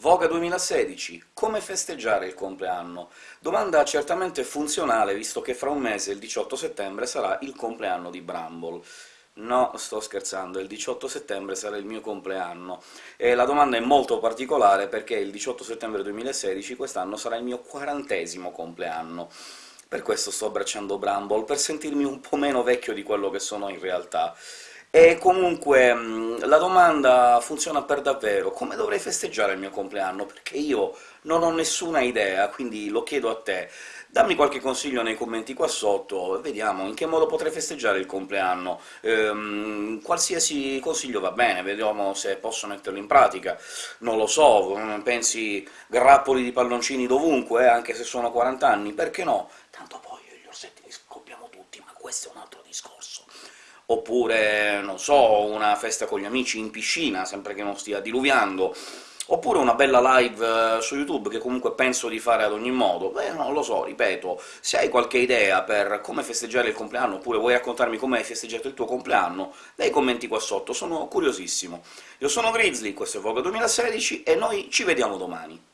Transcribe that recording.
Voga 2016. Come festeggiare il compleanno? Domanda certamente funzionale, visto che fra un mese, il 18 settembre, sarà il compleanno di Bramble. No, sto scherzando, il 18 settembre sarà il mio compleanno. E la domanda è molto particolare, perché il 18 settembre 2016 quest'anno sarà il mio quarantesimo compleanno. Per questo sto abbracciando Bramble, per sentirmi un po' meno vecchio di quello che sono in realtà. E comunque mh, la domanda funziona per davvero. Come dovrei festeggiare il mio compleanno? Perché io non ho nessuna idea, quindi lo chiedo a te. Dammi qualche consiglio nei commenti qua sotto, vediamo in che modo potrei festeggiare il compleanno. Ehm, qualsiasi consiglio va bene, vediamo se posso metterlo in pratica. Non lo so, pensi grappoli di palloncini dovunque, eh, anche se sono 40 anni? Perché no? Tanto poi questo è un altro discorso oppure, non so, una festa con gli amici in piscina, sempre che non stia diluviando, oppure una bella live eh, su YouTube, che comunque penso di fare ad ogni modo. Beh, non lo so, ripeto, se hai qualche idea per come festeggiare il compleanno, oppure vuoi raccontarmi come hai festeggiato il tuo compleanno, dai commenti qua sotto, sono curiosissimo. Io sono Grizzly, questo è Vogue 2016, e noi ci vediamo domani.